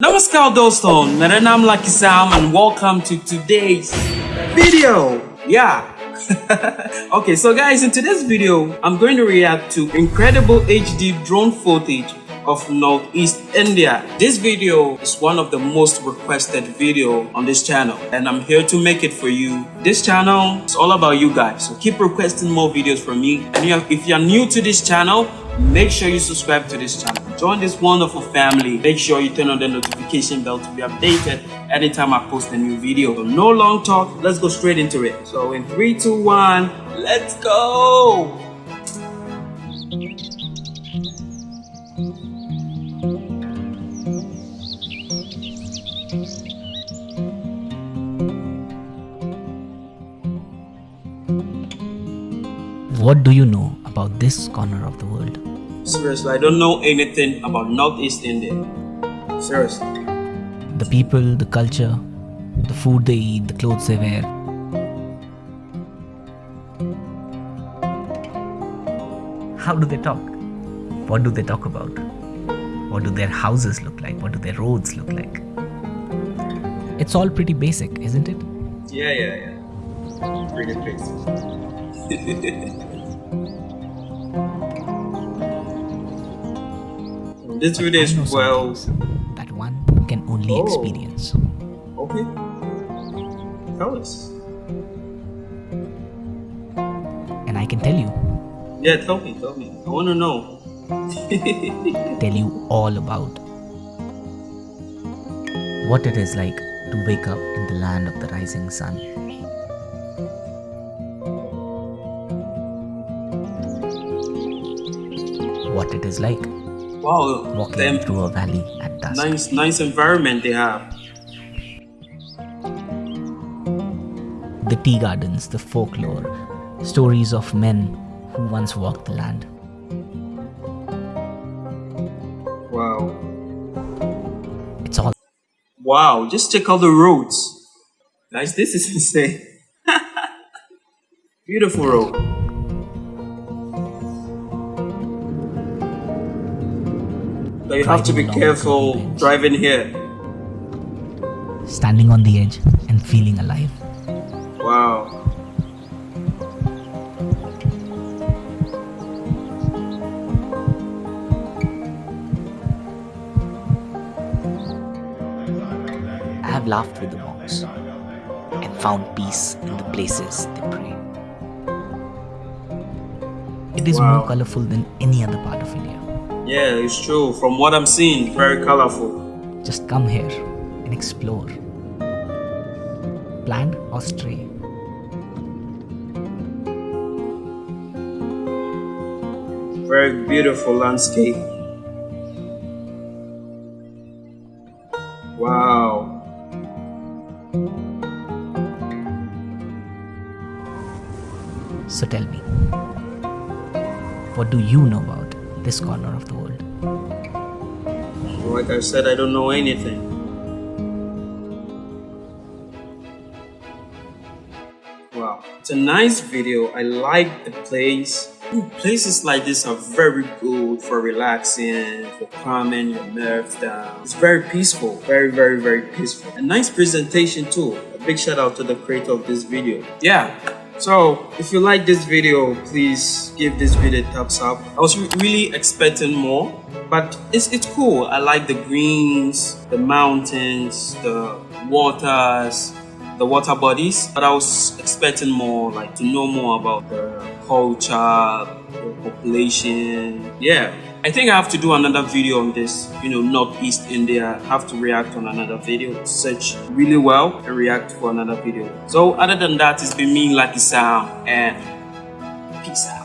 Namaskar Doston, Naranam Lucky Sam and welcome to today's video. Yeah. okay, so guys, in today's video, I'm going to react to incredible HD drone footage of Northeast India. This video is one of the most requested video on this channel and I'm here to make it for you. This channel is all about you guys, so keep requesting more videos from me. And if you're new to this channel, make sure you subscribe to this channel join this wonderful family make sure you turn on the notification bell to be updated anytime i post a new video so no long talk let's go straight into it so in three two one let's go What do you know about this corner of the world? Seriously, I don't know anything about Northeast India. Seriously. The people, the culture, the food they eat, the clothes they wear. How do they talk? What do they talk about? What do their houses look like? What do their roads look like? It's all pretty basic, isn't it? Yeah, yeah, yeah. Pretty basic. This video is well. That one can only oh. experience. Okay. Tell us. And I can tell you. Yeah, tell me, tell me. I want to know. tell you all about what it is like to wake up in the land of the rising sun. What it is like Wow, walking them, through a valley at dusk. Nice, nice environment they have. The tea gardens, the folklore, stories of men who once walked the land. Wow. It's all. Wow, just check out the roads. Guys, this is insane. Beautiful road. But you have to be careful driving here. Standing on the edge and feeling alive. Wow. I have laughed with the monks and found peace in the places they pray. It is wow. more colorful than any other part of India. Yeah, it's true. From what I'm seeing, very colorful. Just come here and explore. Planned or stray. Very beautiful landscape. Wow. So tell me, what do you know about this corner of the world. Like I said, I don't know anything. Wow, it's a nice video. I like the place. Places like this are very good for relaxing, for calming your nerves down. It's very peaceful, very, very, very peaceful. A nice presentation too. A big shout out to the creator of this video. Yeah, so if you like this video, please give this video a thumbs up. I was re really expecting more, but it's, it's cool. I like the greens, the mountains, the waters, the water bodies, but I was expecting more, like to know more about the culture, the population. Yeah, I think I have to do another video on this, you know, Northeast India. I have to react on another video, search really well and react for another video. So other than that, it's been me, Lucky Sam, and peace out.